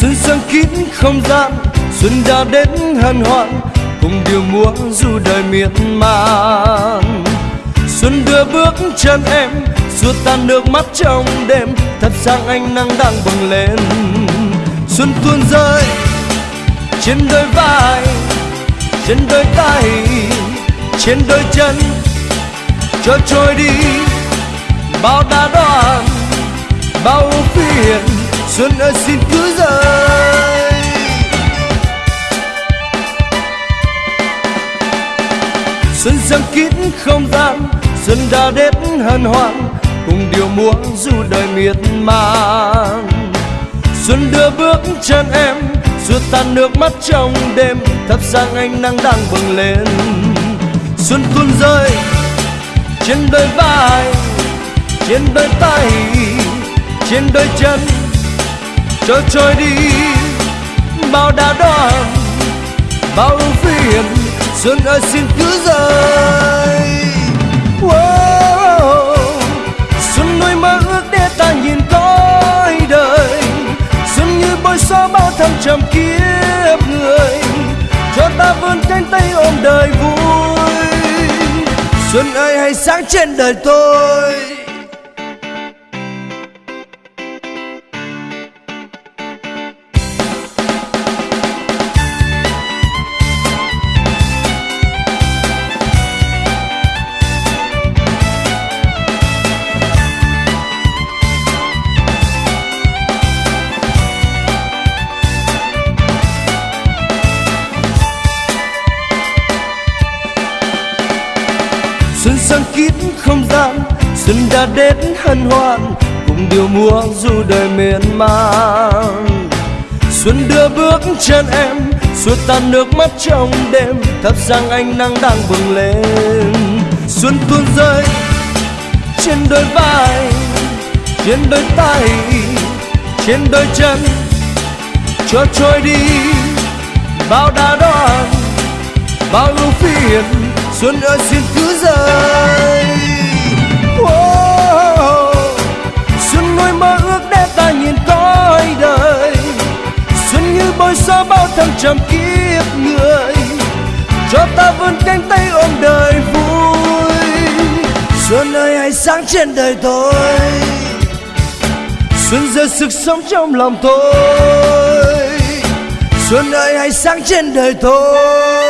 Xuân sang kín không gian, xuân đã đến hân hoan, cùng điều múa du đời miên man. Xuân đưa bước chân em, xua tan nước mắt trong đêm thắp sáng ánh nắng đang bừng lên. Xuân tuôn rơi trên đôi vai, trên đôi tay, trên đôi chân, cho trôi đi bao đa đoan, bao phiền xuân ơi, xin cứ rơi xuân giăng kín không gian, xuân đã đến hân hoan, cùng điều múa du đời miệt man xuân đưa bước chân em xua tan nước mắt trong đêm, thắp sáng ánh nắng đang bừng lên. Xuân tuôn rơi trên đôi vai, trên đôi tay, trên đôi chân cho trôi đi. Bao đa đoan, bao ưu phiền, xuân ơi xin cứ rơi. Wow. xuân nuôi mơ ước để ta nhìn cõi đời. Xuân như bôi xóa bao thăng trầm kiếp người, cho ta vươn cánh tay ôm đời vui. Xuân ơi hãy sáng trên đời tôi. Xuân đã đến hân hoan, cùng điều múa du đời miền man. Xuân đưa bước chân em xua tan nước mắt trong đêm, thắp sáng ánh nắng đang bừng lên. Xuân tuôn rơi trên đôi vai, trên đôi tay, trên đôi chân. Cho trôi đi bao đa đoan, bao ưu phiền, xuân ơi xin cứ rơi trăm kiếp người, cho ta vươn cánh tay ôm đời vui. Xuân ơi, hãy sáng trên đời tôi. Xuân giờ sức sống trong lòng tôi. Xuân ơi, hãy sáng trên đời tôi.